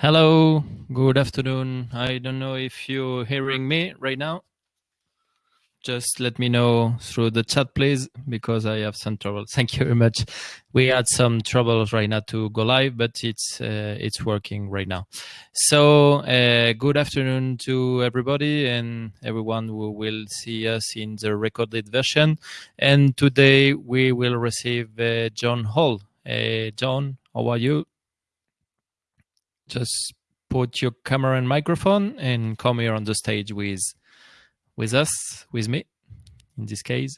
Hello, good afternoon. I don't know if you're hearing me right now. Just let me know through the chat, please, because I have some trouble. Thank you very much. We had some troubles right now to go live, but it's uh, it's working right now. So, uh, good afternoon to everybody and everyone who will see us in the recorded version. And today we will receive uh, Jon Hall. Uh, Jon, how are you? Just put your camera and microphone and come here on the stage with with us with me in this case.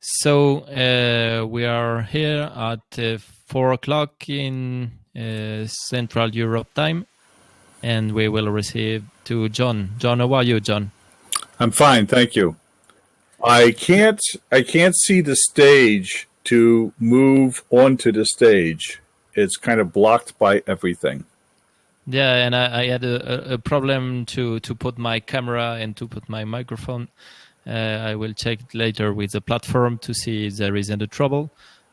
So uh, we are here at uh, four o'clock in uh, central europe time and we will receive to Jon. Jon how are you Jon? I'm fine thank you. I can't i can't see the stage to move onto the stage, it's kind of blocked by everything. Yeah, and I, I had a, a, problem to, to put my camera and to put my microphone. Uh, I will check later with the platform to see if there is any trouble.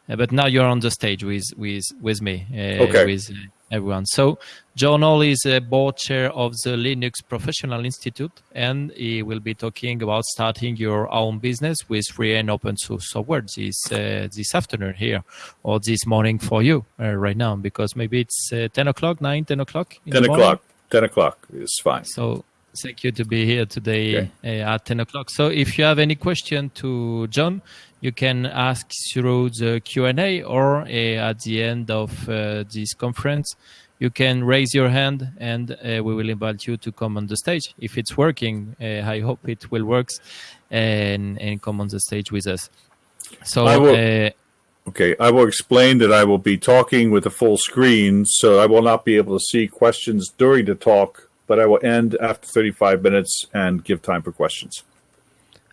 Uh, but now you're on the stage with with with me. Uh, okay. With everyone. So Jon Hall is a board chair of the Linux Professional Institute, and he will be talking about starting your own business with free and open source software this uh, this afternoon here or this morning for you uh, right now because maybe it's uh, 10 o'clock, 9, 10 o'clock. 10 o'clock. 10 o'clock is fine. So thank you to be here today okay. Uh, at 10 o'clock. So if you have any question to Jon, you can ask through the Q&A or uh, at the end of uh, this conference, you can raise your hand and uh, we will invite you to come on the stage. If it's working, uh, I hope it will work and, and come on the stage with us. So, I will, uh, okay, I will explain that I will be talking with a full screen, so I will not be able to see questions during the talk, but I will end after 35 minutes and give time for questions.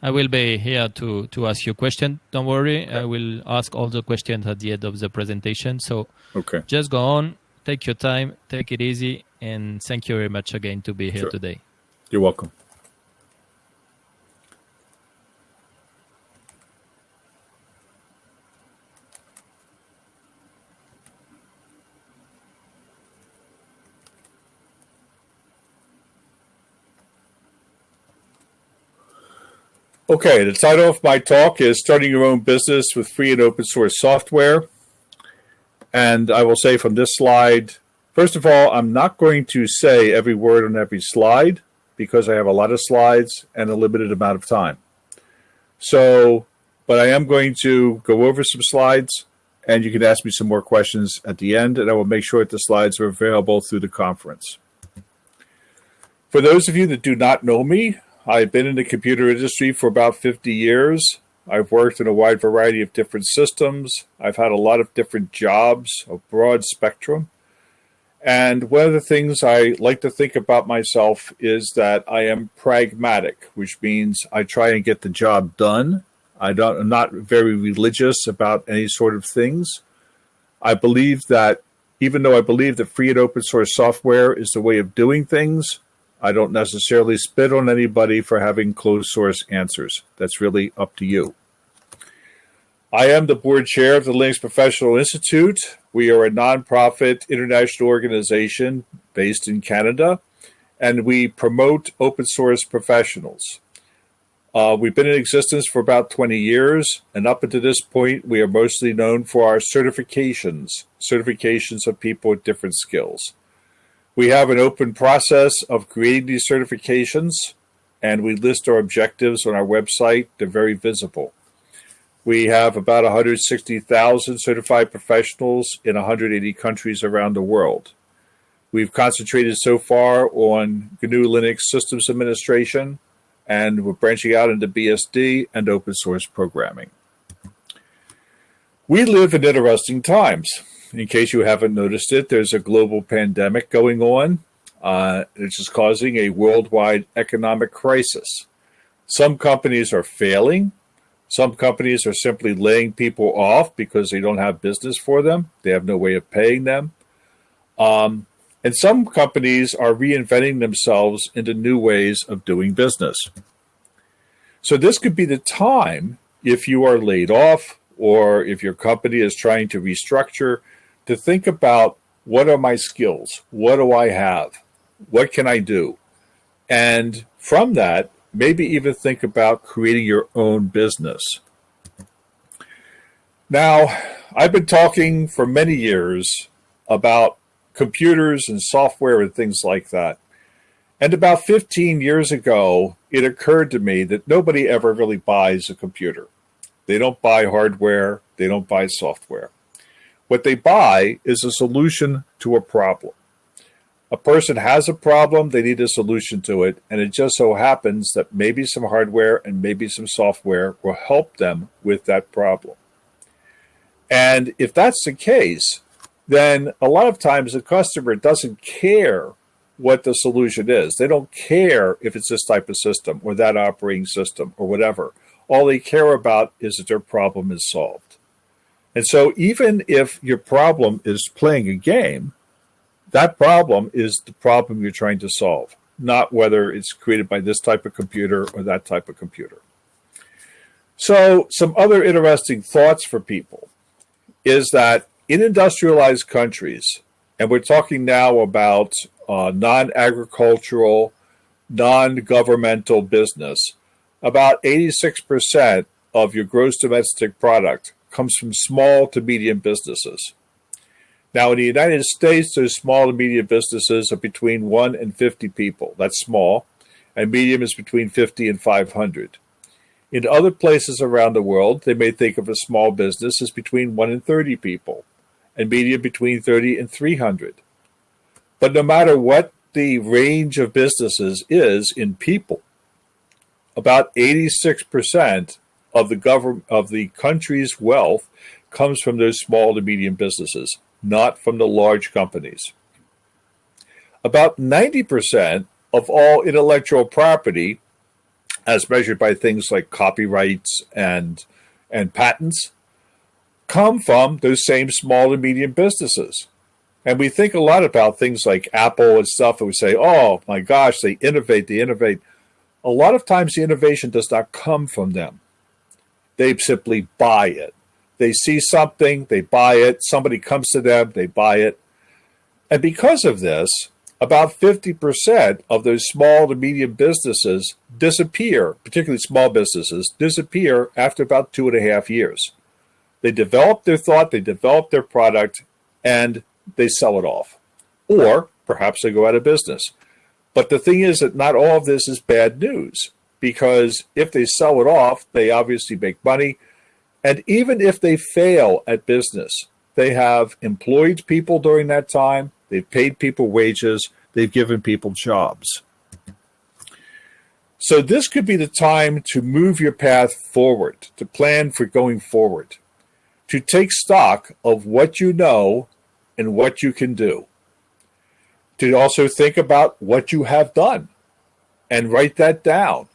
I will be here to to ask you a question. Don't worry, I will ask all the questions at the end of the presentation. So okay, just go on, take your time, take it easy, and thank you very much again to be here sure. today. You're welcome. Okay, the title of my talk is Starting Your Own Business with Free and Open Source Software. And I will say from this slide, first of all, I'm not going to say every word on every slide because I have a lot of slides and a limited amount of time. So, but I am going to go over some slides and you can ask me some more questions at the end and I will make sure that the slides are available through the conference. For those of you that do not know me, I've been in the computer industry for about 50 years. I've worked in a wide variety of different systems. I've had a lot of different jobs, a broad spectrum. And one of the things I like to think about myself is that I am pragmatic, which means I try and get the job done. I don't, I'm not very religious about any sort of things. I believe that even though I believe that free and open source software is the way of doing things, I don't necessarily spit on anybody for having closed source answers. That's really up to you. I am the board chair of the Linux Professional Institute. We are a nonprofit international organization based in Canada, and we promote open source professionals. Uh, we've been in existence for about 20 years, and up until this point, we are mostly known for our certifications, certifications of people with different skills. We have an open process of creating these certifications, and we list our objectives on our website. They're very visible. We have about 160,000 certified professionals in 180 countries around the world. We've concentrated so far on GNU Linux systems administration, and we're branching out into BSD and open source programming. We live in interesting times in case you haven't noticed it, there's a global pandemic going on, uh, which is causing a worldwide economic crisis. Some companies are failing. Some companies are simply laying people off because they don't have business for them. They have no way of paying them. Um, and some companies are reinventing themselves into new ways of doing business. So this could be the time if you are laid off or if your company is trying to restructure, to think about what are my skills? What do I have? What can I do? And from that, maybe even think about creating your own business. Now, I've been talking for many years about computers and software and things like that. And about 15 years ago, it occurred to me that nobody ever really buys a computer. They don't buy hardware, they don't buy software. What they buy is a solution to a problem. A person has a problem, they need a solution to it, and it just so happens that maybe some hardware and maybe some software will help them with that problem. And if that's the case, then a lot of times the customer doesn't care what the solution is. They don't care if it's this type of system or that operating system or whatever. All they care about is that their problem is solved. And so even if your problem is playing a game, that problem is the problem you're trying to solve, not whether it's created by this type of computer or that type of computer. So some other interesting thoughts for people is that in industrialized countries, and we're talking now about uh, non-agricultural, non-governmental business, about 86% of your gross domestic product comes from small to medium businesses. Now, in the United States, those small to medium businesses are between 1 and 50 people. That's small. And medium is between 50 and 500. In other places around the world, they may think of a small business as between 1 and 30 people, and medium between 30 and 300. But no matter what the range of businesses is in people, about 86% of the government of the country's wealth comes from those small to medium businesses, not from the large companies. About 90% of all intellectual property, as measured by things like copyrights and and patents, come from those same small and medium businesses. And we think a lot about things like Apple and stuff, and we say, oh my gosh, they innovate, they innovate. A lot of times the innovation does not come from them. They simply buy it. They see something, they buy it. Somebody comes to them, they buy it. And because of this, about 50% of those small to medium businesses disappear, particularly small businesses, disappear after about two and a half years. They develop their thought, they develop their product, and they sell it off. Or perhaps they go out of business. But the thing is that not all of this is bad news because if they sell it off, they obviously make money. And even if they fail at business, they have employed people during that time, they've paid people wages, they've given people jobs. So this could be the time to move your path forward, to plan for going forward, to take stock of what you know and what you can do, to also think about what you have done and write that down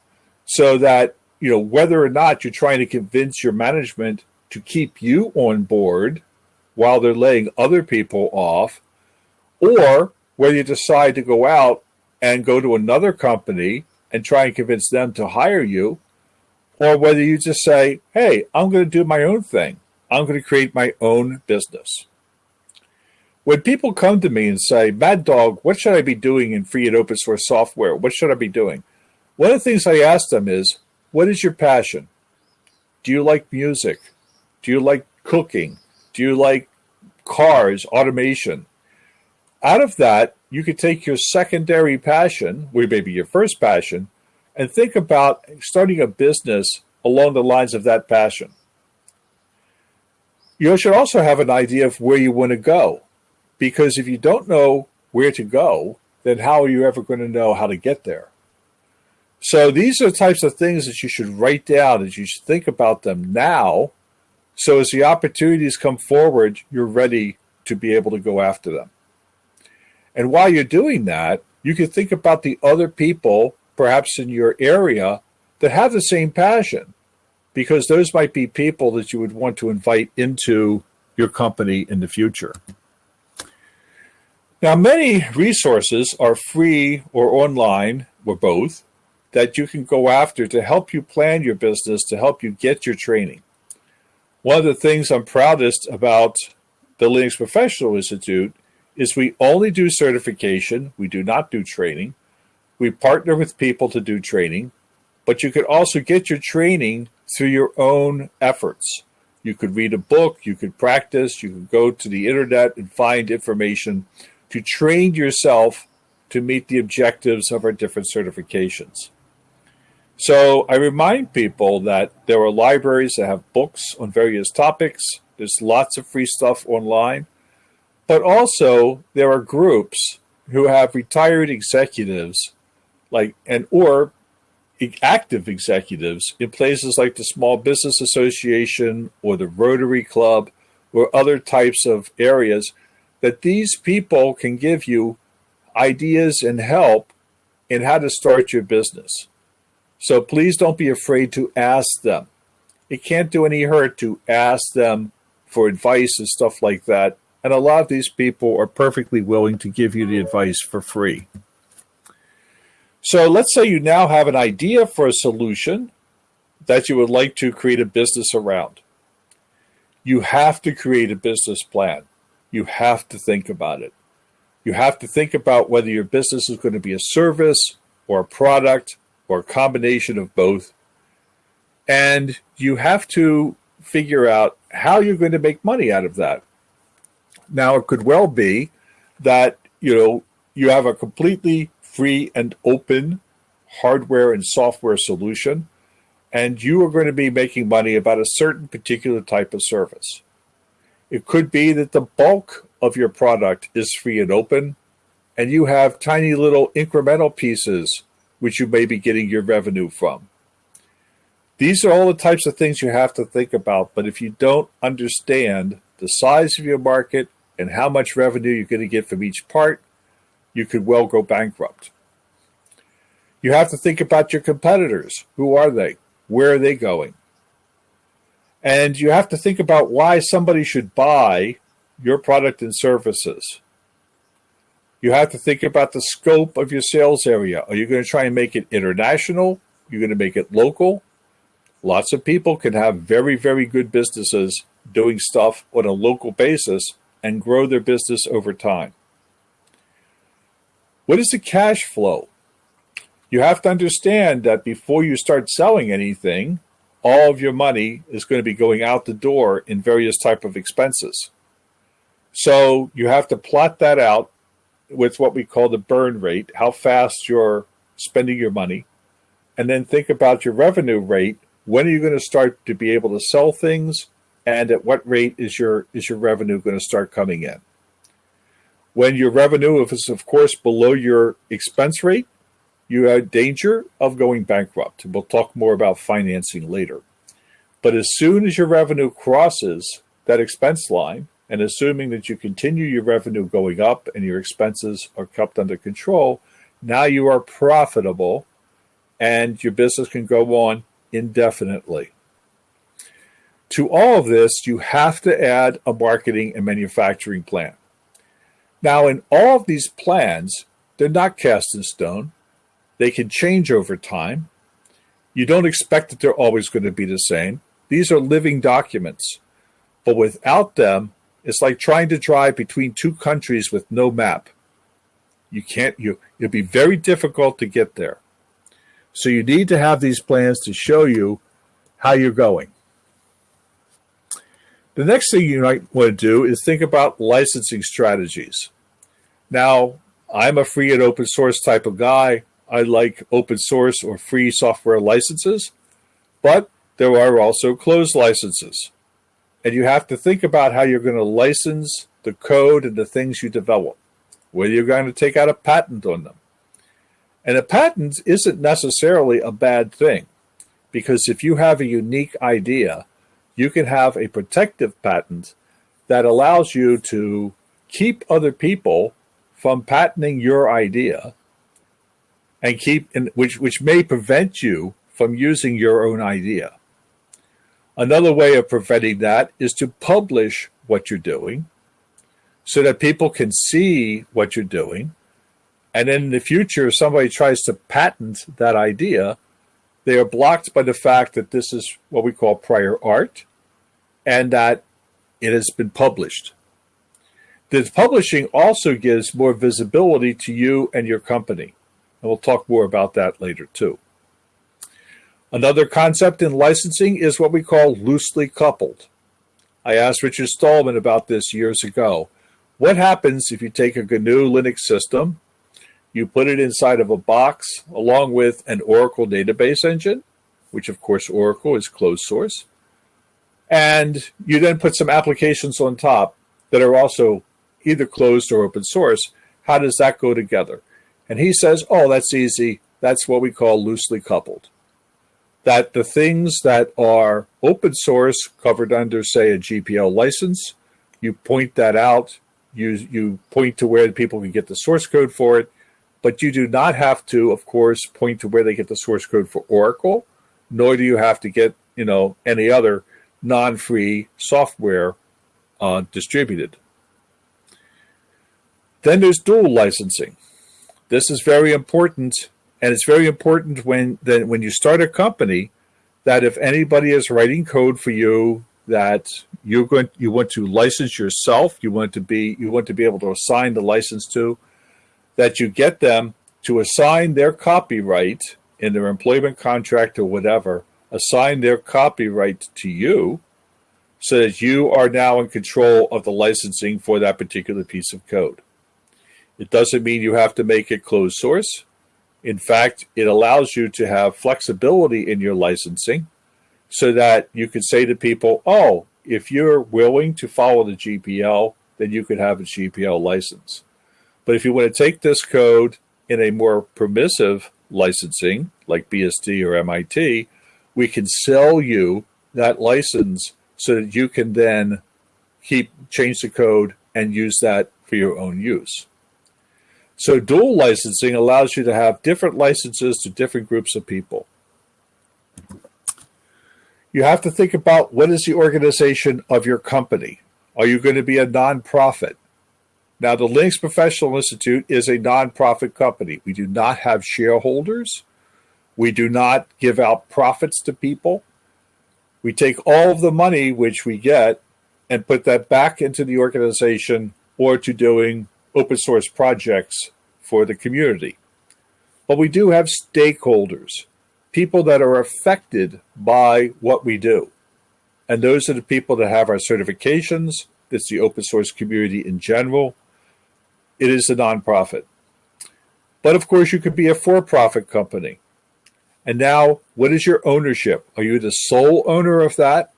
so that you know whether or not you're trying to convince your management to keep you on board while they're laying other people off or whether you decide to go out and go to another company and try and convince them to hire you or whether you just say hey i'm going to do my own thing. I'm going to create my own business. When people come to me and say mad dog what should i be doing in free and open source software? What should i be doing one of the things I ask them is, what is your passion? Do you like music? Do you like cooking? Do you like cars, automation? Out of that, you could take your secondary passion, or maybe your first passion, and think about starting a business along the lines of that passion. You should also have an idea of where you want to go. Because if you don't know where to go, then how are you ever going to know how to get there? So these are the types of things that you should write down, that you should think about them now. So as the opportunities come forward, you're ready to be able to go after them. And while you're doing that, you can think about the other people, perhaps in your area, that have the same passion, because those might be people that you would want to invite into your company in the future. Now, many resources are free or online, or both, that you can go after to help you plan your business, to help you get your training. One of the things I'm proudest about the Linux Professional Institute is we only do certification, we do not do training. We partner with people to do training, but you could also get your training through your own efforts. You could read a book, you could practice, you could go to the internet and find information to train yourself to meet the objectives of our different certifications. So I remind people that there are libraries that have books on various topics. There's lots of free stuff online. But also there are groups who have retired executives like and or active executives in places like the Small Business Association or the Rotary Club or other types of areas that these people can give you ideas and help in how to start your business. So please don't be afraid to ask them. It can't do any hurt to ask them for advice and stuff like that. And a lot of these people are perfectly willing to give you the advice for free. So let's say you now have an idea for a solution that you would like to create a business around. You have to create a business plan. You have to think about it. You have to think about whether your business is going to be a service or a product or a combination of both. And you have to figure out how you're going to make money out of that. Now, it could well be that, you know, you have a completely free and open hardware and software solution, and you are going to be making money about a certain particular type of service. It could be that the bulk of your product is free and open, and you have tiny little incremental pieces which you may be getting your revenue from. These are all the types of things you have to think about, but if you don't understand the size of your market and how much revenue you're going to get from each part, you could well go bankrupt. You have to think about your competitors. Who are they? Where are they going? And you have to think about why somebody should buy your product and services. You have to think about the scope of your sales area. Are you going to try and make it international? You're going to make it local? Lots of people can have very, very good businesses doing stuff on a local basis and grow their business over time. What is the cash flow? You have to understand that before you start selling anything, all of your money is going to be going out the door in various type of expenses. So you have to plot that out with what we call the burn rate, how fast you're spending your money, and then think about your revenue rate. When are you going to start to be able to sell things, and at what rate is your is your revenue going to start coming in? When your revenue is, of course, below your expense rate, you have danger of going bankrupt. We'll talk more about financing later. But as soon as your revenue crosses that expense line, and assuming that you continue your revenue going up and your expenses are kept under control, now you are profitable and your business can go on indefinitely. To all of this, you have to add a marketing and manufacturing plan. Now, in all of these plans, they're not cast in stone. They can change over time. You don't expect that they're always going to be the same. These are living documents. But without them, it's like trying to drive between two countries with no map. You can't, you, it'd be very difficult to get there. So you need to have these plans to show you how you're going. The next thing you might want to do is think about licensing strategies. Now, I'm a free and open source type of guy. I like open source or free software licenses, but there are also closed licenses. And you have to think about how you're going to license the code and the things you develop, whether you're going to take out a patent on them. And a patent isn't necessarily a bad thing, because if you have a unique idea, you can have a protective patent that allows you to keep other people from patenting your idea and keep which which may prevent you from using your own idea. Another way of preventing that is to publish what you're doing so that people can see what you're doing. And in the future, if somebody tries to patent that idea, they are blocked by the fact that this is what we call prior art and that it has been published. The publishing also gives more visibility to you and your company. And we'll talk more about that later too. Another concept in licensing is what we call loosely coupled. I asked Richard Stallman about this years ago. What happens if you take a GNU Linux system, you put it inside of a box along with an Oracle database engine, which of course Oracle is closed source, and you then put some applications on top that are also either closed or open source. How does that go together? And he says, oh, that's easy. That's what we call loosely coupled. That the things that are open source covered under, say, a GPL license, you point that out, you, you point to where people can get the source code for it, but you do not have to, of course, point to where they get the source code for Oracle, nor do you have to get, you know, any other non-free software uh, distributed. Then there's dual licensing. This is very important, and it's very important when that when you start a company that if anybody is writing code for you that you're going you want to license yourself, you want to be you want to be able to assign the license to, that you get them to assign their copyright in their employment contract or whatever, assign their copyright to you so that you are now in control of the licensing for that particular piece of code. It doesn't mean you have to make it closed source. In fact, it allows you to have flexibility in your licensing so that you could say to people, oh, if you're willing to follow the GPL, then you could have a GPL license. But if you want to take this code in a more permissive licensing, like BSD or MIT, we can sell you that license so that you can then keep change the code and use that for your own use. So dual licensing allows you to have different licenses to different groups of people. You have to think about what is the organization of your company? Are you going to be a nonprofit? Now, the Linux Professional Institute is a nonprofit company. We do not have shareholders. We do not give out profits to people. We take all of the money which we get and put that back into the organization or to doing open source projects for the community. But we do have stakeholders, people that are affected by what we do. And those are the people that have our certifications. That's the open source community in general. It is a nonprofit. But of course, you could be a for profit company. And now, what is your ownership? Are you the sole owner of that?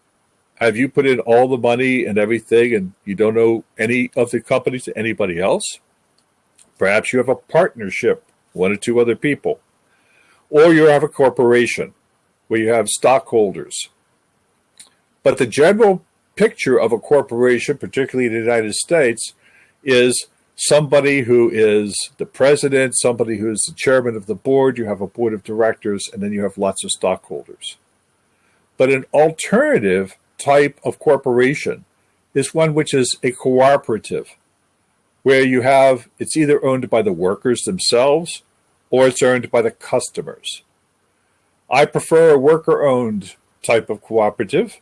Have you put in all the money and everything and you don't owe any of the company to anybody else? Perhaps you have a partnership, one or two other people. Or you have a corporation where you have stockholders. But the general picture of a corporation, particularly in the United States, is somebody who is the president, somebody who is the chairman of the board, you have a board of directors, and then you have lots of stockholders. But an alternative type of corporation is one which is a cooperative, where you have it's either owned by the workers themselves or it's owned by the customers. I prefer a worker owned type of cooperative,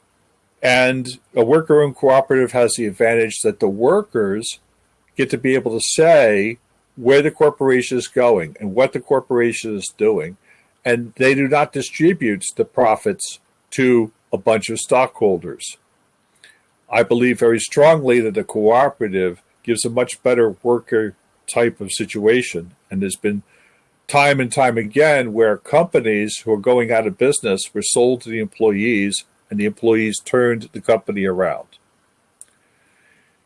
and a worker owned cooperative has the advantage that the workers get to be able to say where the corporation is going and what the corporation is doing. And they do not distribute the profits to a bunch of stockholders. I believe very strongly that a cooperative gives a much better worker type of situation. And there's been time and time again where companies who are going out of business were sold to the employees and the employees turned the company around.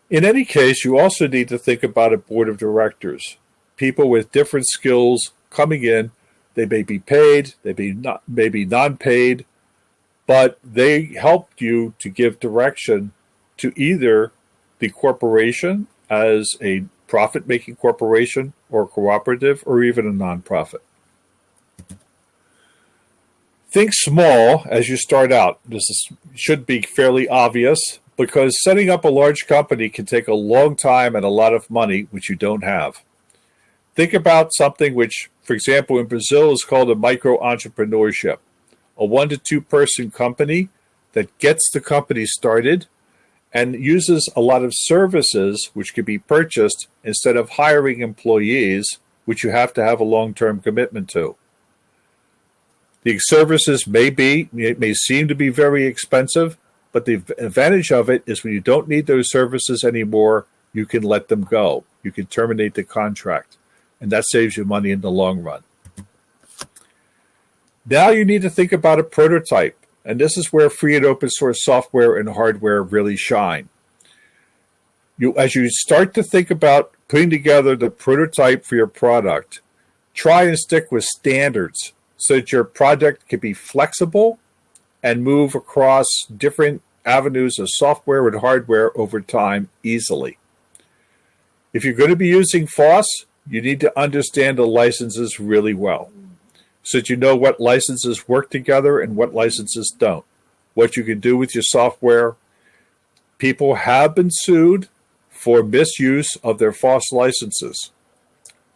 In any case, you also need to think about a board of directors, people with different skills coming in. They may be paid, they may not, may be non-paid, but they helped you to give direction to either the corporation as a profit-making corporation or cooperative or even a nonprofit. Think small as you start out. This is, should be fairly obvious, because setting up a large company can take a long time and a lot of money, which you don't have. Think about something which, for example, in Brazil is called a micro entrepreneurship, a one to two person company that gets the company started and uses a lot of services which could be purchased instead of hiring employees, which you have to have a long term commitment to. The services may be, it may seem to be very expensive, but the advantage of it is when you don't need those services anymore, you can let them go. You can terminate the contract, and that saves you money in the long run. Now you need to think about a prototype, and this is where free and open source software and hardware really shine. You, as you start to think about putting together the prototype for your product, try and stick with standards so that your project can be flexible and move across different avenues of software and hardware over time easily. If you're going to be using FOSS, you need to understand the licenses really well so that you know what licenses work together and what licenses don't. What you can do with your software. People have been sued for misuse of their FOSS licenses.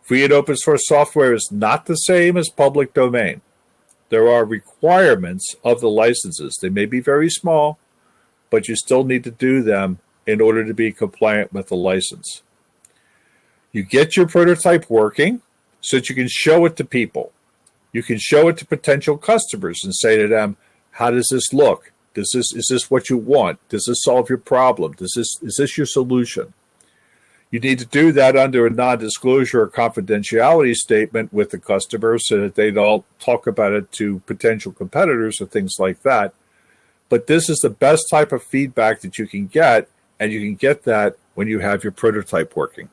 Free and open source software is not the same as public domain. There are requirements of the licenses. They may be very small, but you still need to do them in order to be compliant with the license. You get your prototype working so that you can show it to people. You can show it to potential customers and say to them, how does this look? Does this is this what you want? Does this solve your problem? Does this is this your solution? You need to do that under a non-disclosure or confidentiality statement with the customer so that they don't talk about it to potential competitors or things like that. But this is the best type of feedback that you can get, and you can get that when you have your prototype working.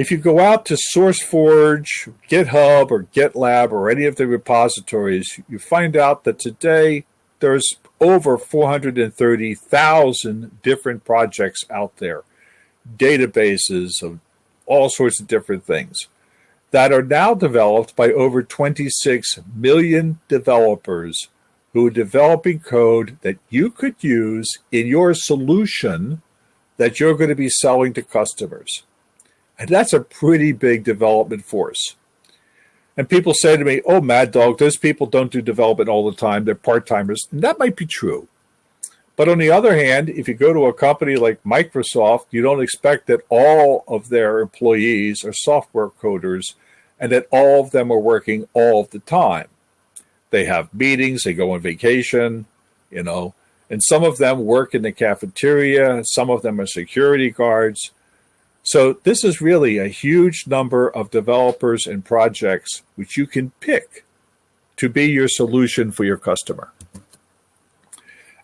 If you go out to SourceForge, GitHub, or GitLab, or any of the repositories, you find out that today there's over 430,000 different projects out there, databases of all sorts of different things that are now developed by over 26 million developers who are developing code that you could use in your solution that you're going to be selling to customers. That's a pretty big development force. And people say to me, oh, Mad Dog, those people don't do development all the time. They're part timers. And that might be true. But on the other hand, if you go to a company like Microsoft, you don't expect that all of their employees are software coders and that all of them are working all the time. They have meetings, they go on vacation, you know, and some of them work in the cafeteria, some of them are security guards. So this is really a huge number of developers and projects which you can pick to be your solution for your customer.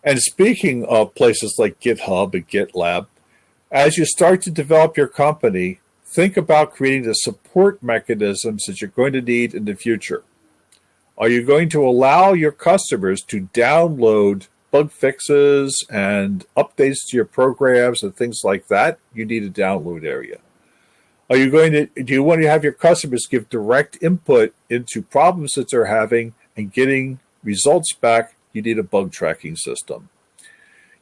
And speaking of places like GitHub and GitLab, as you start to develop your company, think about creating the support mechanisms that you're going to need in the future. Are you going to allow your customers to download bug fixes and updates to your programs and things like that, you need a download area. Are you going to, do you want to have your customers give direct input into problems that they're having and getting results back? You need a bug tracking system.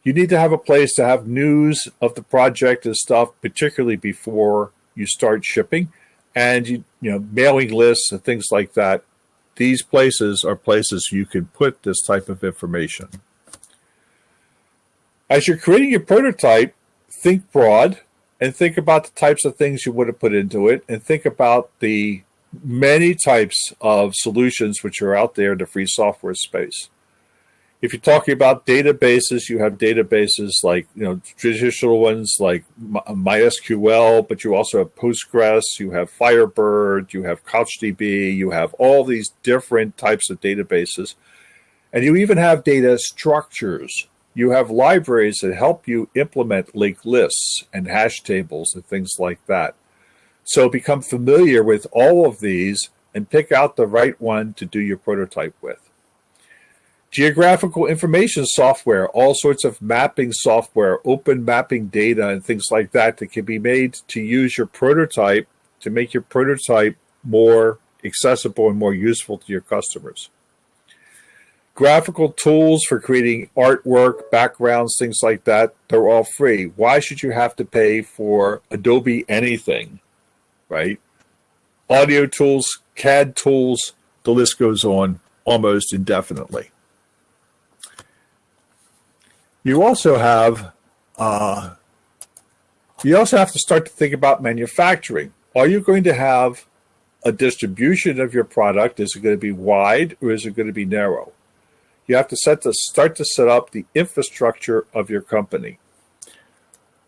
You need to have a place to have news of the project and stuff, particularly before you start shipping and you, you know, mailing lists and things like that. These places are places you can put this type of information. As you're creating your prototype, think broad and think about the types of things you would have put into it and think about the many types of solutions which are out there in the free software space. If you're talking about databases, you have databases like, you know, traditional ones like MySQL, but you also have Postgres, you have Firebird, you have CouchDB, you have all these different types of databases. And you even have data structures you have libraries that help you implement linked lists and hash tables and things like that. So become familiar with all of these and pick out the right one to do your prototype with. Geographical information software, all sorts of mapping software, open mapping data and things like that that can be made to use your prototype to make your prototype more accessible and more useful to your customers graphical tools for creating artwork, backgrounds, things like that, they're all free. Why should you have to pay for Adobe anything, right? Audio tools, CAD tools, the list goes on almost indefinitely. You also have uh, you also have to start to think about manufacturing. Are you going to have a distribution of your product? Is it going to be wide or is it going to be narrow? You have to set to start to set up the infrastructure of your company.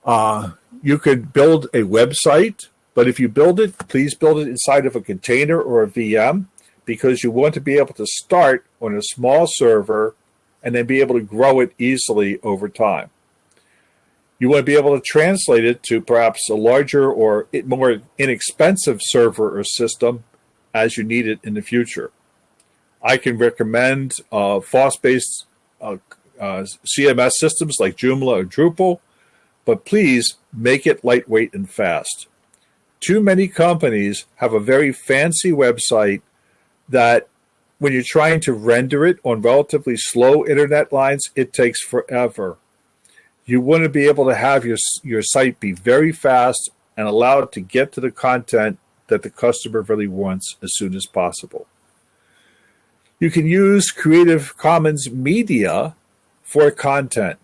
Uh, you could build a website, but if you build it, please build it inside of a container or a VM because you want to be able to start on a small server and then be able to grow it easily over time. You want to be able to translate it to perhaps a larger or more inexpensive server or system as you need it in the future. I can recommend uh, FOSS-based uh, uh, CMS systems like Joomla or Drupal, but please make it lightweight and fast. Too many companies have a very fancy website that when you're trying to render it on relatively slow internet lines, it takes forever. You want to be able to have your, your site be very fast and allow it to get to the content that the customer really wants as soon as possible. You can use Creative Commons media for content.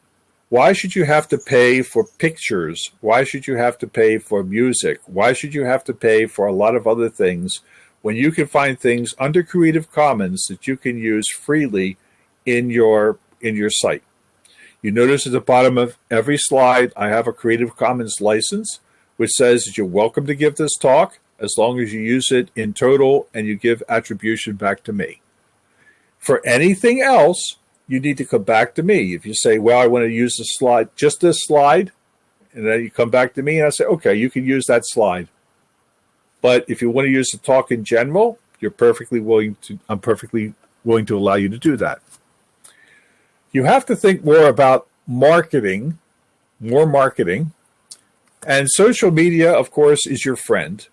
Why should you have to pay for pictures? Why should you have to pay for music? Why should you have to pay for a lot of other things when you can find things under Creative Commons that you can use freely in your in your site? You notice at the bottom of every slide, I have a Creative Commons license, which says that you're welcome to give this talk as long as you use it in total and you give attribution back to me. For anything else, you need to come back to me. If you say, well, I want to use the slide, just this slide, and then you come back to me and I say, okay, you can use that slide. But if you want to use the talk in general, you're perfectly willing to, I'm perfectly willing to allow you to do that. You have to think more about marketing, more marketing. And social media, of course, is your friend.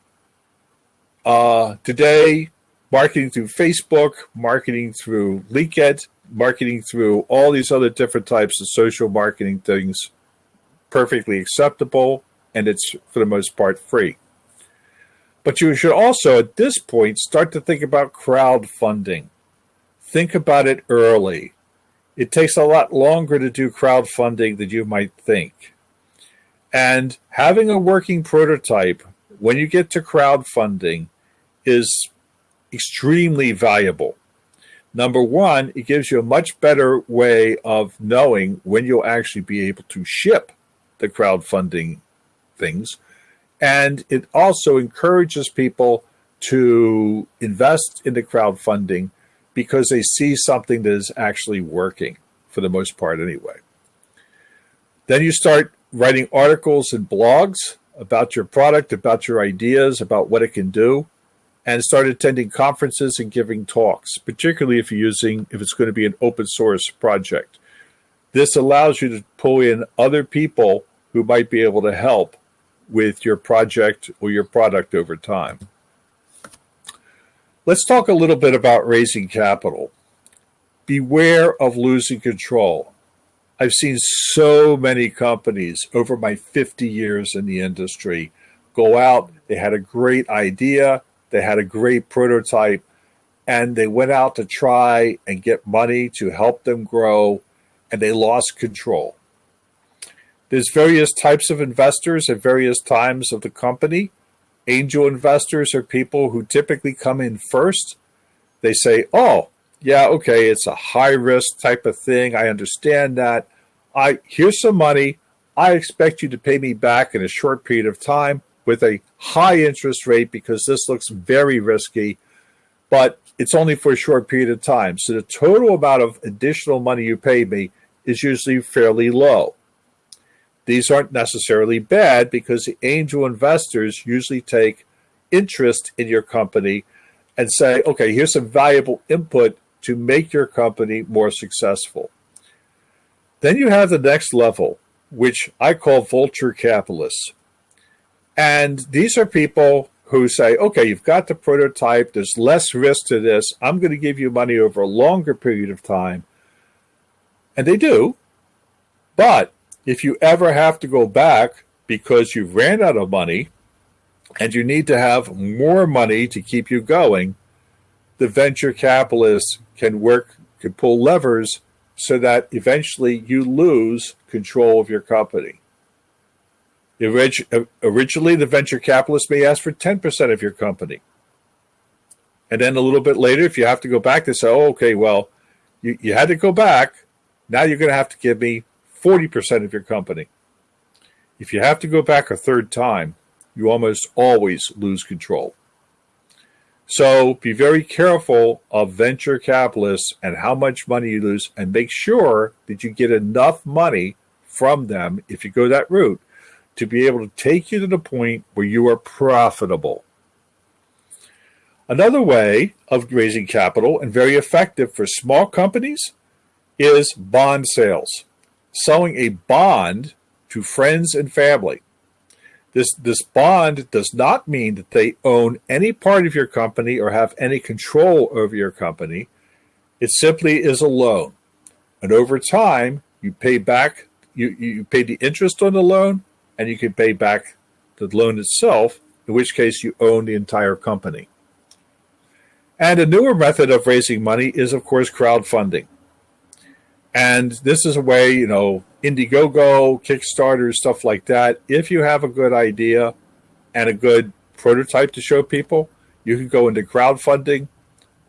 Uh, today, marketing through Facebook, marketing through LinkedIn, marketing through all these other different types of social marketing things, perfectly acceptable, and it's for the most part free. But you should also, at this point, start to think about crowdfunding. Think about it early. It takes a lot longer to do crowdfunding than you might think. And having a working prototype when you get to crowdfunding is extremely valuable. Number one, it gives you a much better way of knowing when you'll actually be able to ship the crowdfunding things. And it also encourages people to invest in the crowdfunding because they see something that is actually working for the most part anyway. Then you start writing articles and blogs about your product, about your ideas, about what it can do and start attending conferences and giving talks, particularly if you're using, if it's going to be an open source project. This allows you to pull in other people who might be able to help with your project or your product over time. Let's talk a little bit about raising capital. Beware of losing control. I've seen so many companies over my 50 years in the industry go out, they had a great idea, they had a great prototype and they went out to try and get money to help them grow and they lost control. There's various types of investors at various times of the company. Angel investors are people who typically come in first. They say, oh, yeah, okay, it's a high risk type of thing. I understand that. I here's some money. I expect you to pay me back in a short period of time with a high interest rate because this looks very risky, but it's only for a short period of time. So the total amount of additional money you pay me is usually fairly low. These aren't necessarily bad because the angel investors usually take interest in your company and say, okay, here's some valuable input to make your company more successful. Then you have the next level, which I call vulture capitalists. And these are people who say, okay, you've got the prototype, there's less risk to this, I'm going to give you money over a longer period of time. And they do. But if you ever have to go back because you've ran out of money and you need to have more money to keep you going, the venture capitalists can work, can pull levers so that eventually you lose control of your company. Originally, the venture capitalist may ask for 10% of your company. And then a little bit later, if you have to go back, they say, oh, okay, well, you, you had to go back. Now you're going to have to give me 40% of your company. If you have to go back a third time, you almost always lose control. So be very careful of venture capitalists and how much money you lose, and make sure that you get enough money from them if you go that route to be able to take you to the point where you are profitable. Another way of raising capital and very effective for small companies is bond sales. Selling a bond to friends and family. This, this bond does not mean that they own any part of your company or have any control over your company. It simply is a loan. And over time, you pay back, you, you pay the interest on the loan and you can pay back the loan itself, in which case you own the entire company. And a newer method of raising money is, of course, crowdfunding. And this is a way, you know, Indiegogo, Kickstarter, stuff like that. If you have a good idea and a good prototype to show people, you can go into crowdfunding.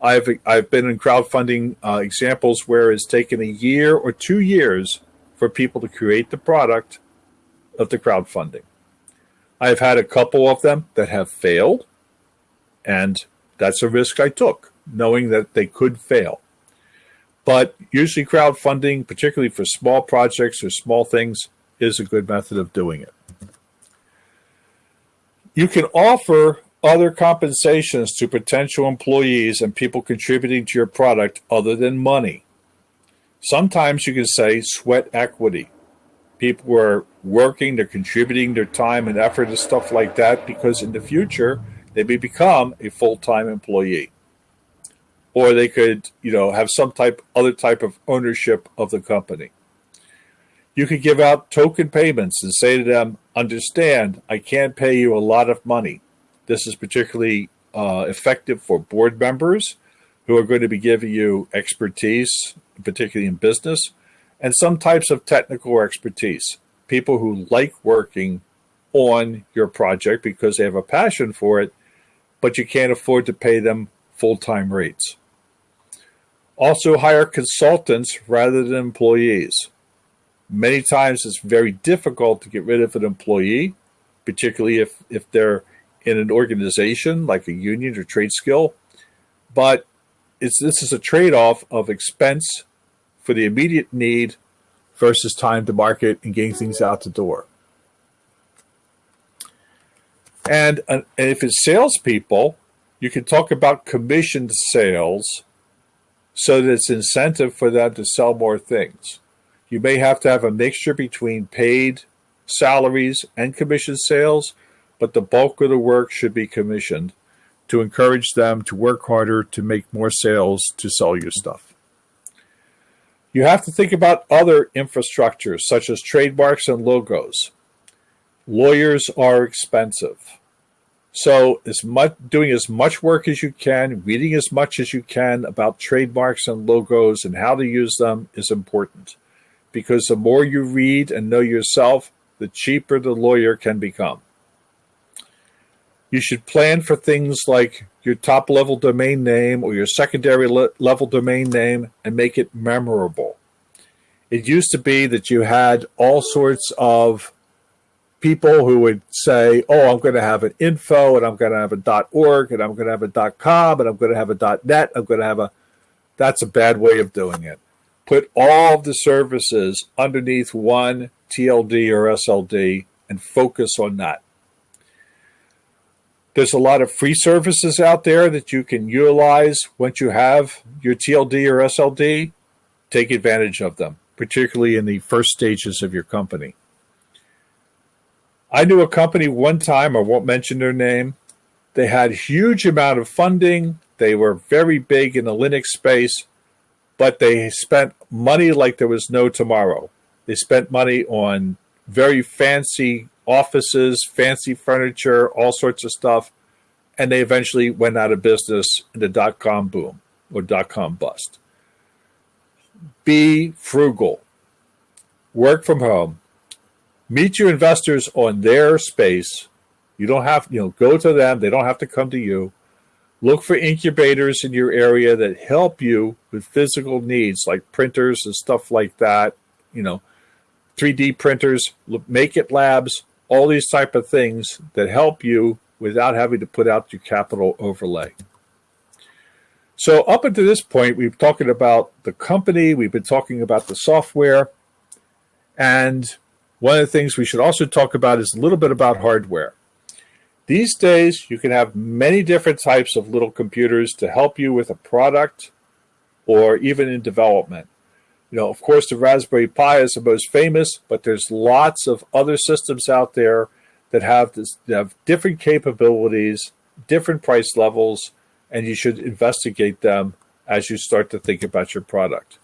I've I've been in crowdfunding uh, examples where it's taken a year or two years for people to create the product of the crowdfunding. I've had a couple of them that have failed, and that's a risk I took, knowing that they could fail. But usually crowdfunding, particularly for small projects or small things, is a good method of doing it. You can offer other compensations to potential employees and people contributing to your product other than money. Sometimes you can say sweat equity. People are working, they're contributing their time and effort and stuff like that because in the future they may become a full-time employee or they could, you know, have some type other type of ownership of the company. You could give out token payments and say to them, understand, I can't pay you a lot of money. This is particularly uh, effective for board members who are going to be giving you expertise, particularly in business, and some types of technical expertise. People who like working on your project because they have a passion for it, but you can't afford to pay them full-time rates. Also hire consultants rather than employees. Many times it's very difficult to get rid of an employee, particularly if, if they're in an organization like a union or trade skill. But it's, this is a trade-off of expense for the immediate need versus time to market and getting things out the door. And, uh, and if it's salespeople, you can talk about commissioned sales so that it's incentive for them to sell more things. You may have to have a mixture between paid salaries and commission sales, but the bulk of the work should be commissioned to encourage them to work harder to make more sales to sell your stuff. You have to think about other infrastructures such as trademarks and logos. Lawyers are expensive. So as much doing as much work as you can, reading as much as you can about trademarks and logos and how to use them is important. Because the more you read and know yourself, the cheaper the lawyer can become. You should plan for things like your top level domain name or your secondary le level domain name and make it memorable. It used to be that you had all sorts of people who would say, "Oh, I'm going to have an info, and I'm going to have a .org, and I'm going to have a .com, and I'm going to have a .net. I'm going to have a." That's a bad way of doing it. Put all the services underneath one TLD or SLD and focus on that. There's a lot of free services out there that you can utilize once you have your TLD or SLD. Take advantage of them, particularly in the first stages of your company. I knew a company one time, I won't mention their name. They had huge amount of funding. They were very big in the Linux space, but they spent money like there was no tomorrow. They spent money on very fancy offices, fancy furniture, all sorts of stuff, and they eventually went out of business in the dot-com boom or dot-com bust. be frugal. Work from home. Meet your investors on their space. You don't have, you know, go to them. They don't have to come to you. Look for incubators in your area that help you with physical needs like printers and stuff like that. You know, 3D printers, make it labs, all these type of things that help you without having to put out your capital overlay. So up until this point, we've talking about the company, we've been talking about the software, and one of the things we should also talk about is a little bit about hardware. These days, you can have many different types of little computers to help you with a product or even in development. You know, of course, the Raspberry Pi is the most famous, but there's lots of other systems out there that have, this, that have different capabilities, different price levels, and you should investigate them as you start to think about your product.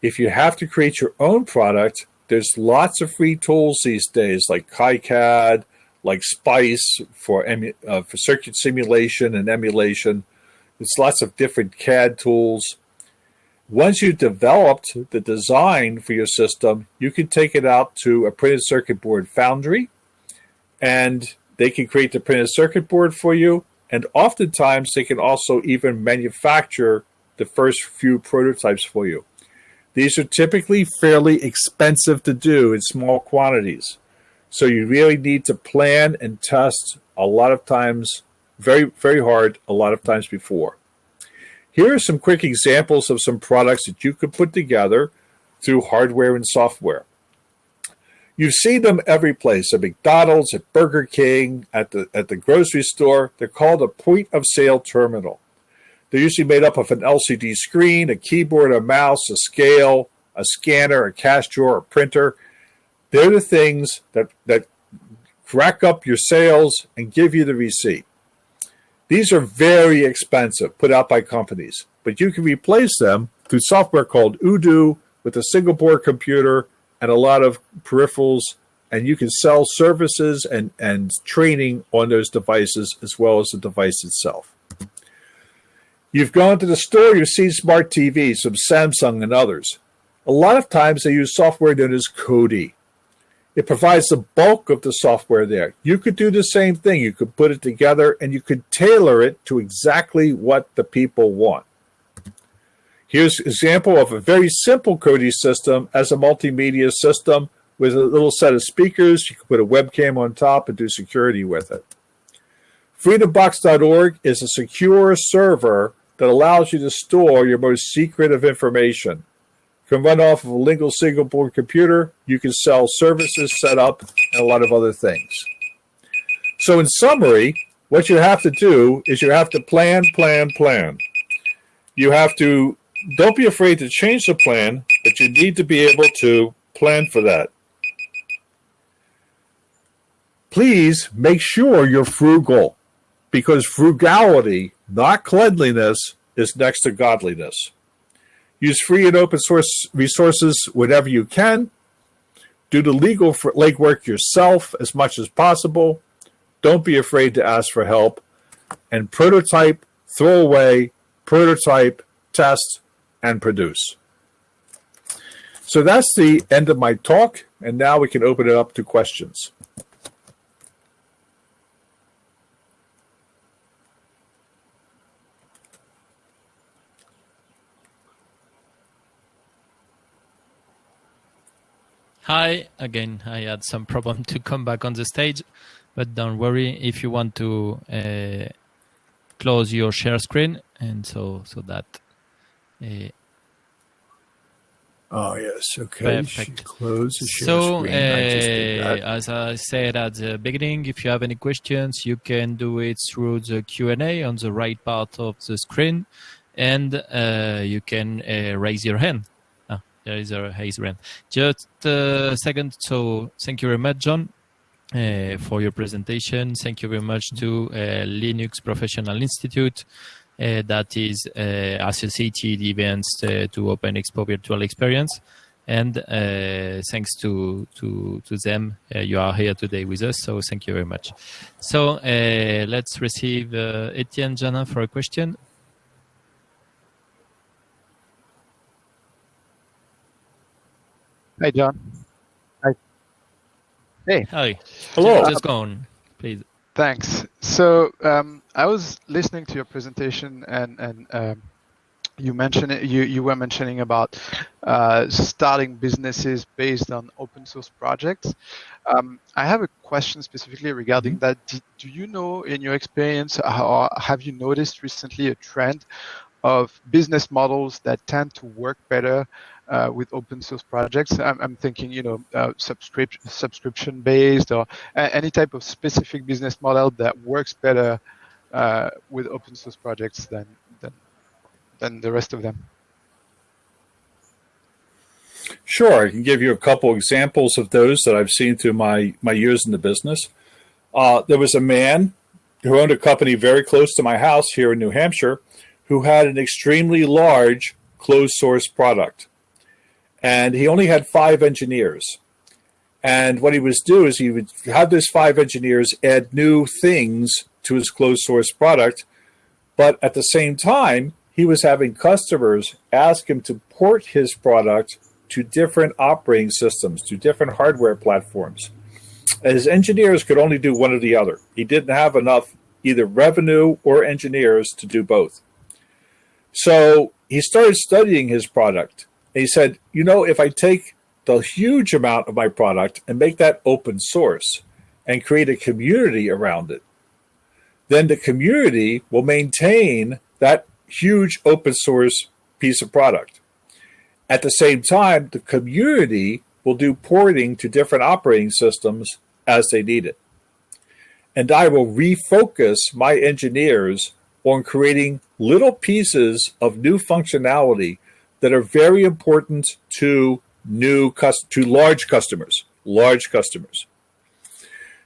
If you have to create your own product, there's lots of free tools these days like KiCad, like Spice for uh, for circuit simulation and emulation. There's lots of different CAD tools. Once you've developed the design for your system, you can take it out to a printed circuit board foundry and they can create the printed circuit board for you and oftentimes they can also even manufacture the first few prototypes for you. These are typically fairly expensive to do in small quantities. So you really need to plan and test a lot of times, very, very hard, a lot of times before. Here are some quick examples of some products that you could put together through hardware and software. You've seen them every place at McDonald's, at Burger King, at the, at the grocery store. They're called a point of sale terminal. They're usually made up of an LCD screen, a keyboard, a mouse, a scale, a scanner, a cash drawer, a printer. They're the things that, that rack up your sales and give you the receipt. These are very expensive, put out by companies, but you can replace them through software called Odoo with a single board computer and a lot of peripherals and you can sell services and, and training on those devices as well as the device itself. You've gone to the store, you've seen smart TVs from Samsung and others. A lot of times they use software known as Kodi. It provides the bulk of the software there. You could do the same thing. You could put it together and you could tailor it to exactly what the people want. Here's an example of a very simple Kodi system as a multimedia system with a little set of speakers. You can put a webcam on top and do security with it. FreedomBox.org is a secure server that allows you to store your most secret of information. Can run off of a Lingo single board computer. You can sell services, set up, and a lot of other things. So in summary, what you have to do is you have to plan, plan, plan. You have to don't be afraid to change the plan, but you need to be able to plan for that. Please make sure you're frugal because frugality, not cleanliness, is next to godliness. Use free and open source resources whenever you can. Do the legal legwork yourself as much as possible. Don't be afraid to ask for help. And prototype, throw away, prototype, test, and produce. So that's the end of my talk, and now we can open it up to questions. Hi, again, I had some problem to come back on the stage, but don't worry if you want to uh, close your share screen and so so that uh, oh yes, okay. Perfect. Close the share so, screen. uh, I as I said at the beginning, if you have any questions, you can do it through the Q and A on the right part of the screen, and uh, you can uh, raise your hand. There is a raise hand. Just a second. So, thank you very much, Jon. Uh, for your presentation. Thank you very much to uh, Linux Professional Institute uh, that is uh, associated events uh, to Open Expo Virtual Experience. And thanks to, to, to them, you are here today with us. So thank you very much. So let's receive Etienne Jana for a question. Hi, Jon. Hi. Hey. Hi. Hello. Just, just go on, please. Thanks. So um, I was listening to your presentation, and and um, you mentioned it, you you were mentioning about uh, starting businesses based on open source projects. Um, I have a question specifically regarding Mm-hmm. that. Do, do you know, in your experience, or have you noticed recently a trend of business models that tend to work better uh, with open source projects? I'm, I'm thinking, you know, uh, subscription subscription based or any type of specific business model that works better uh, with open source projects than than than the rest of them. Sure, I can give you a couple examples of those that I've seen through my my years in the business. Uh, there was a man who owned a company very close to my house here in New Hampshire, who had an extremely large closed source product, and he only had five engineers. And what he would do is he would have those five engineers add new things to his closed source product, but at the same time, he was having customers ask him to port his product to different operating systems, to different hardware platforms. His engineers could only do one or the other. He didn't have enough either revenue or engineers to do both. So he started studying his product. And he said, you know, if I take the huge amount of my product and make that open source and create a community around it, then the community will maintain that huge open source piece of product. At the same time, the community will do porting to different operating systems as they need it. And I will refocus my engineers on creating little pieces of new functionality that are very important to new to large customers, large customers.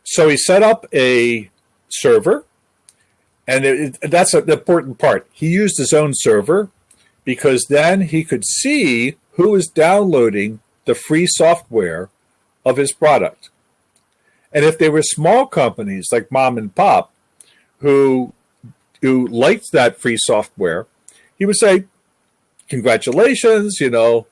So he set up a server, and it, it, that's an important part. He used his own server because then he could see who is downloading the free software of his product. And if they were small companies like mom and pop who who liked that free software, he would say, Congratulations, you know.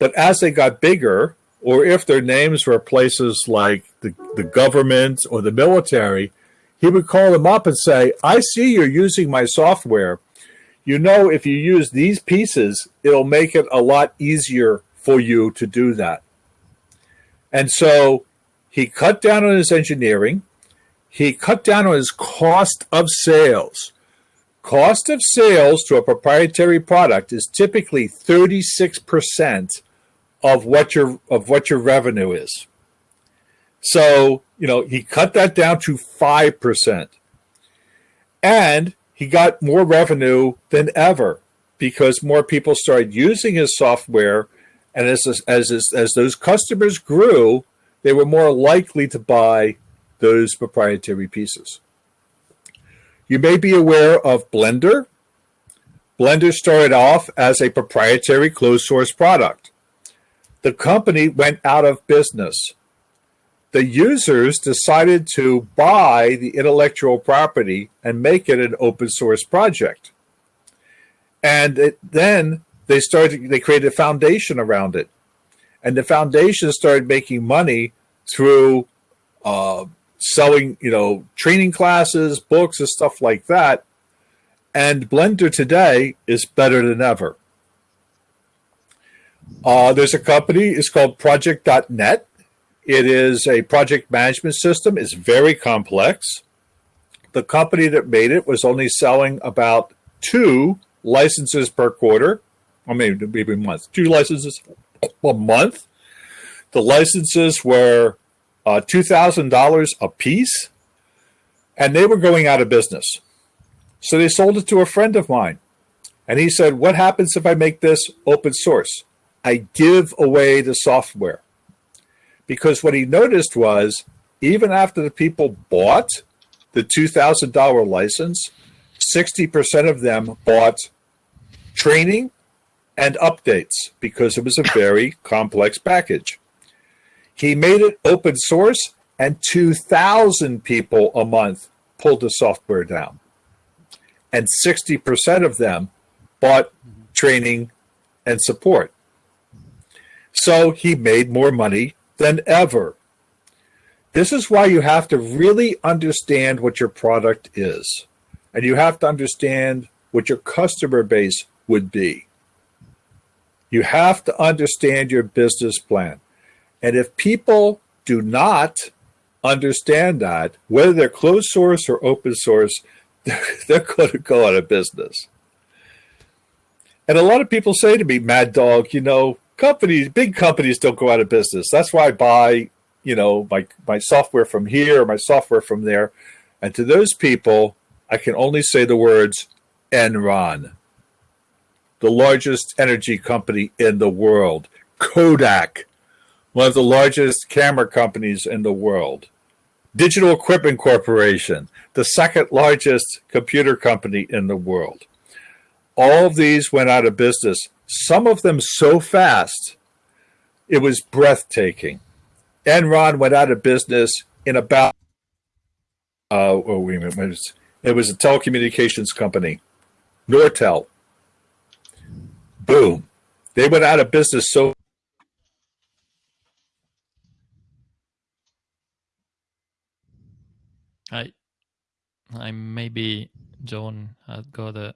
But as they got bigger, or if their names were places like the, the government or the military, he would call them up and say, I see you're using my software. You know, if you use these pieces, it'll make it a lot easier for you to do that. And so he cut down on his engineering. He cut down on his cost of sales. Cost of sales to a proprietary product is typically 36% of what your of what your revenue is. So, you know, he cut that down to 5%. And he got more revenue than ever because more people started using his software and as as as, as those customers grew, they were more likely to buy those proprietary pieces. You may be aware of Blender. Blender started off as a proprietary closed source product. The company went out of business. The users decided to buy the intellectual property and make it an open source project. And it, then they started, they created a foundation around it. And the foundation started making money through uh, selling, you know, training classes, books, and stuff like that. And Blender today is better than ever. Uh, there's a company, it's called Project.net. It is a project management system. It's very complex. The company that made it was only selling about two licenses per quarter, or maybe maybe month, two licenses a month. The licenses were uh, $2,000 a piece, and they were going out of business. So they sold it to a friend of mine. And he said, What happens if I make this open source? I give away the software. Because what he noticed was, even after the people bought the $2,000 license, 60% of them bought training and updates because it was a very complex package. He made it open source, and 2,000 people a month pulled the software down. And 60% of them bought training and support. So he made more money than ever. This is why you have to really understand what your product is. And you have to understand what your customer base would be. You have to understand your business plan. And if people do not understand that, whether they're closed source or open source, they're going to go out of business. And a lot of people say to me, Mad Dog, you know, companies, big companies don't go out of business. That's why I buy, you know, my, my software from here or my software from there. And to those people, I can only say the words Enron, the largest energy company in the world, Kodak, one of the largest camera companies in the world, Digital Equipment Corporation, the second largest computer company in the world. All of these went out of business, some of them so fast, it was breathtaking. Enron went out of business in about, uh, oh, wait a minute, it was a telecommunications company, Nortel. Boom. They went out of business so I, I maybe Jon had got a,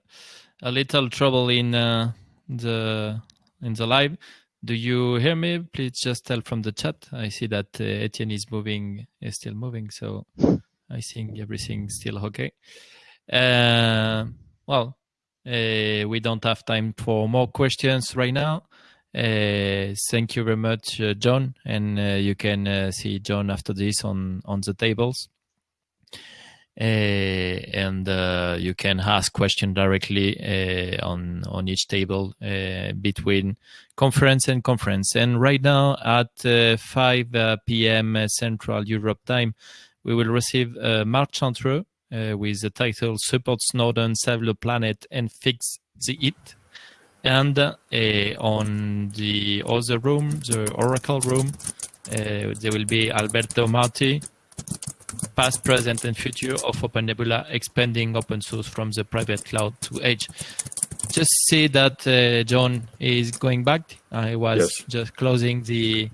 a little trouble in uh, the in the live. Do you hear me? Please just tell from the chat. I see that uh, Etienne is moving, is still moving, so I think everything's still okay. Uh, well, uh, we don't have time for more questions right now. Uh, thank you very much, uh, Jon, and uh, you can uh, see Jon after this on on the tables. Uh, and uh, you can ask question directly uh, on on each table between conference and conference. And right now at 5 p.m. Central Europe time, we will receive Mark Chantreux with the title "Support Snowden, Save the Planet, and Fix the Heat." And on the other room, the Oracle room, there will be Alberto Marti, past, present, and future of Open Nebula, expanding open source from the private cloud to edge. Just see that uh, Jon is going back. I was yes. just closing the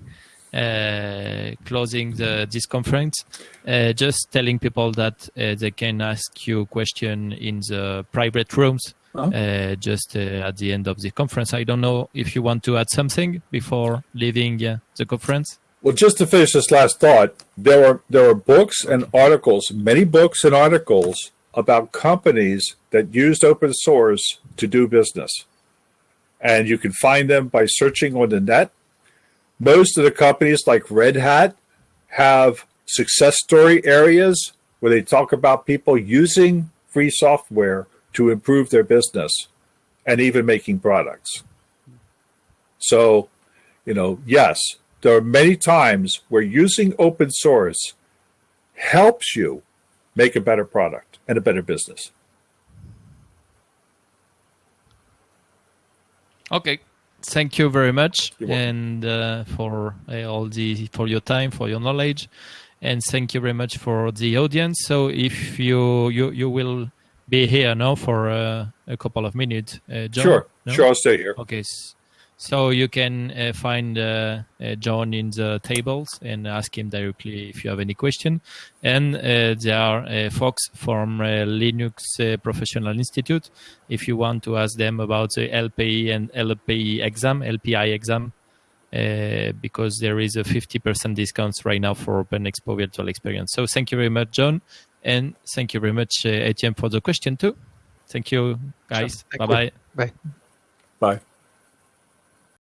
uh, closing the this conference. Uh, just telling people that uh, they can ask you question in the private rooms. Uh, just uh, at the end of the conference. I don't know if you want to add something before leaving the conference. Well, just to finish this last thought, there are there are books and articles, many books and articles about companies that used open source to do business. And you can find them by searching on the net. Most of the companies like Red Hat have success story areas where they talk about people using free software to improve their business and even making products. So, you know, yes, there are many times where using open source helps you make a better product and a better business. Okay, thank you very much, and uh, for uh, all the for your time, for your knowledge, and thank you very much for the audience. So if you you you will be here now for uh, a couple of minutes, uh, Jon. Sure, no? sure, I'll stay here. Okay. So you can uh, find uh, uh, Jon in the tables and ask him directly if you have any question. And uh, there are uh, folks from uh, Linux Professional Institute. If you want to ask them about the LPI and LPI exam, LPI exam, because there is a 50% discount right now for Open Expo Virtual Experience. So thank you very much, Jon. And thank you very much, Etienne, for the question too. Thank you, guys. Sure. Bye-bye. Bye. Bye.